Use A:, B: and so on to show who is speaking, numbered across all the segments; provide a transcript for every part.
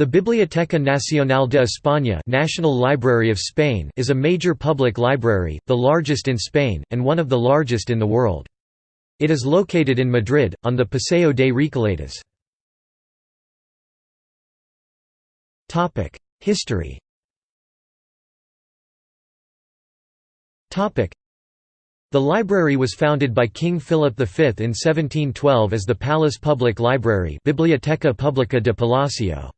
A: The Biblioteca Nacional de España National Library of Spain is a major public library, the largest in Spain, and one of the largest in the world. It is located in Madrid, on the Paseo de Recoletos. History the library was founded by King Philip V in 1712 as the Palace Public Library Biblioteca Publica de Palacio.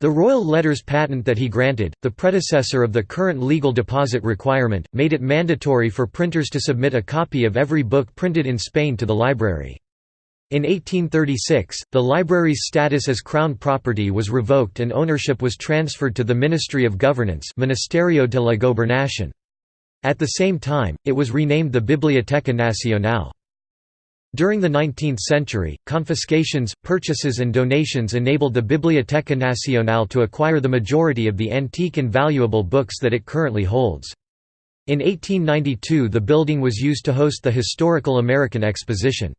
A: The royal letters patent that he granted, the predecessor of the current legal deposit requirement, made it mandatory for printers to submit a copy of every book printed in Spain to the library. In 1836, the library's status as crown property was revoked and ownership was transferred to the Ministry of Governance Ministerio de la Gobernación. At the same time, it was renamed the Biblioteca Nacional. During the 19th century, confiscations, purchases and donations enabled the Biblioteca Nacional to acquire the majority of the antique and valuable books that it currently holds. In 1892 the building was used to host the Historical American Exposition.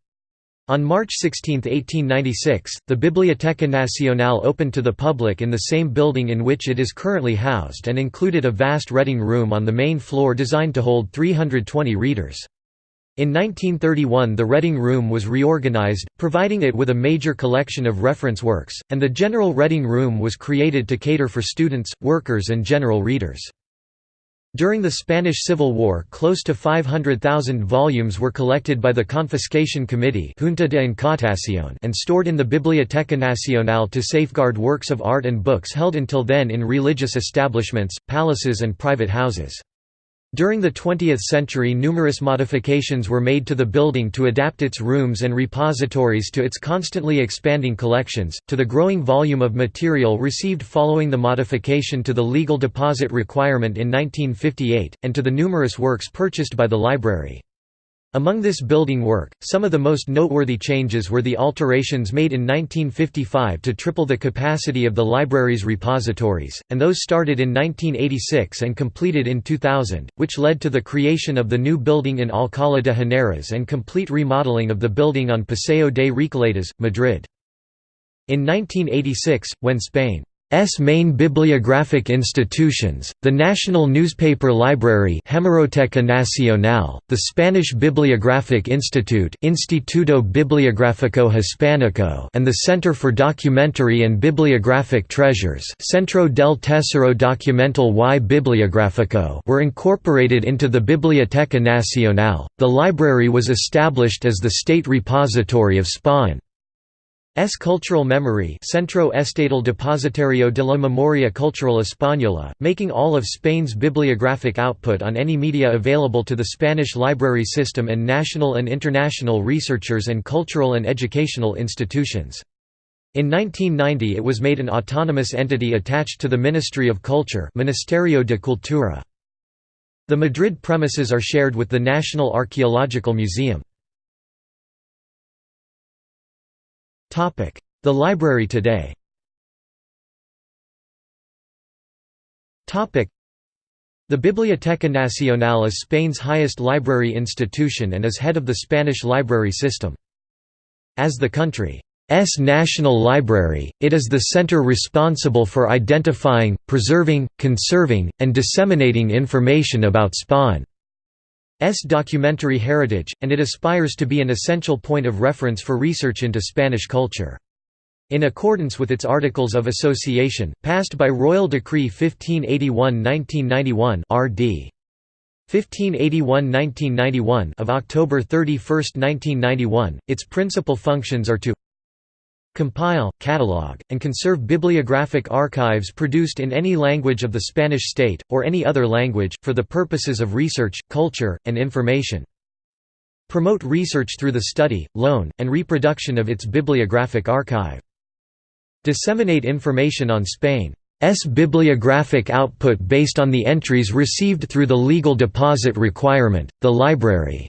A: On March 16, 1896, the Biblioteca Nacional opened to the public in the same building in which it is currently housed and included a vast reading room on the main floor designed to hold 320 readers. In 1931 the Reading Room was reorganized, providing it with a major collection of reference works, and the General Reading Room was created to cater for students, workers and general readers. During the Spanish Civil War close to 500,000 volumes were collected by the Confiscation Committee Junta de Incautación and stored in the Biblioteca Nacional to safeguard works of art and books held until then in religious establishments, palaces and private houses. During the 20th century numerous modifications were made to the building to adapt its rooms and repositories to its constantly expanding collections, to the growing volume of material received following the modification to the legal deposit requirement in 1958, and to the numerous works purchased by the library. Among this building work, some of the most noteworthy changes were the alterations made in 1955 to triple the capacity of the library's repositories, and those started in 1986 and completed in 2000, which led to the creation of the new building in Alcalá de Henares and complete remodeling of the building on Paseo de Recoletos, Madrid. In 1986, when Spain S main bibliographic institutions, the National Newspaper Library Hemeroteca Nacional, the Spanish Bibliographic Institute Instituto Bibliográfico Hispánico and the Center for Documentary and Bibliographic Treasures Centro del Tesoro Documental y Bibliográfico were incorporated into the Biblioteca Nacional. The library was established as the state repository of Spain. S cultural memory Centro Estatal Depositario de la Memoria Cultural Española, making all of Spain's bibliographic output on any media available to the Spanish library system and national and international researchers and cultural and educational institutions. In 1990 it was made an autonomous entity attached to the Ministry of Culture Ministerio de Cultura. The Madrid premises are shared with the National Archaeological Museum. The library today the Biblioteca Nacional is Spain's highest library institution and is head of the Spanish library system. As the country's national library, it is the center responsible for identifying, preserving, conserving, and disseminating information about Spain. S documentary heritage, and it aspires to be an essential point of reference for research into Spanish culture. In accordance with its Articles of Association, passed by Royal Decree 1581-1991 RD. 1581–1991 of October 31, 1991, its principal functions are to compile, catalog, and conserve bibliographic archives produced in any language of the Spanish state, or any other language, for the purposes of research, culture, and information. Promote research through the study, loan, and reproduction of its bibliographic archive. Disseminate information on Spain's bibliographic output based on the entries received through the legal deposit requirement, the library's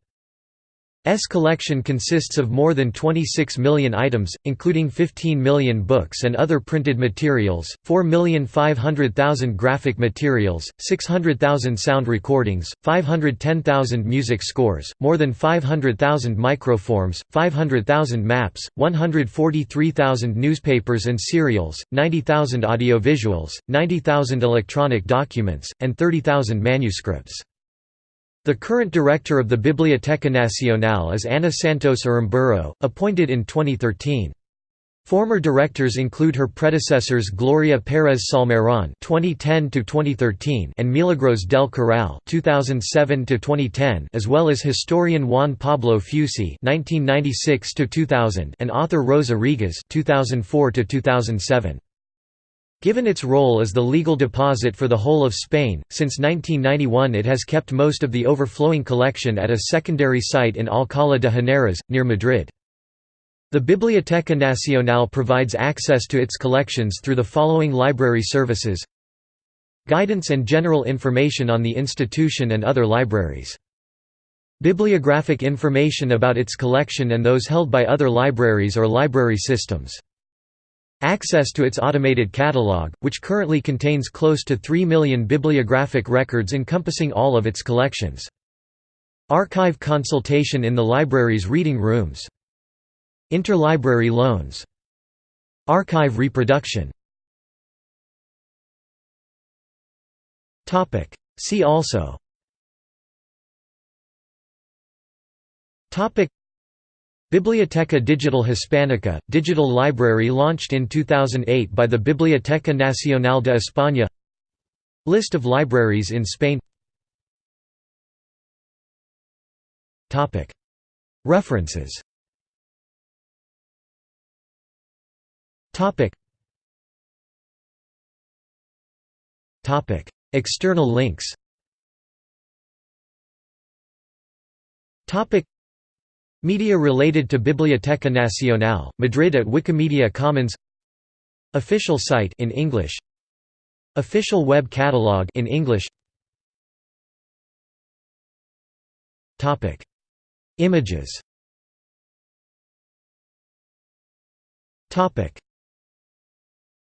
A: S collection consists of more than 26 million items, including 15 million books and other printed materials, 4,500,000 graphic materials, 600,000 sound recordings, 510,000 music scores, more than 500,000 microforms, 500,000 maps, 143,000 newspapers and serials, 90,000 audiovisuals, 90,000 electronic documents, and 30,000 manuscripts. The current director of the Biblioteca Nacional is Ana Santos Aramburu, appointed in 2013. Former directors include her predecessors Gloria Pérez Salmerón (2010–2013) and Milagros del Corral (2007–2010), as well as historian Juan Pablo Fusi (1996–2000) and author Rosa Regàs (2004–2007). Given its role as the legal deposit for the whole of Spain, since 1991 it has kept most of the overflowing collection at a secondary site in Alcalá de Henares, near Madrid. The Biblioteca Nacional provides access to its collections through the following library services Guidance and general information on the institution and other libraries. Bibliographic information about its collection and those held by other libraries or library systems. Access to its automated catalog, which currently contains close to 3 million bibliographic records encompassing all of its collections. Archive consultation in the library's reading rooms. Interlibrary loans. Archive reproduction Topic. See also Biblioteca Digital Hispanica, digital library launched in 2008 by the Biblioteca Nacional de España. List of libraries in Spain. References. External links Media related to Biblioteca Nacional, Madrid at Wikimedia Commons. Official site in English. Official web catalog in English. Topic. Images. Topic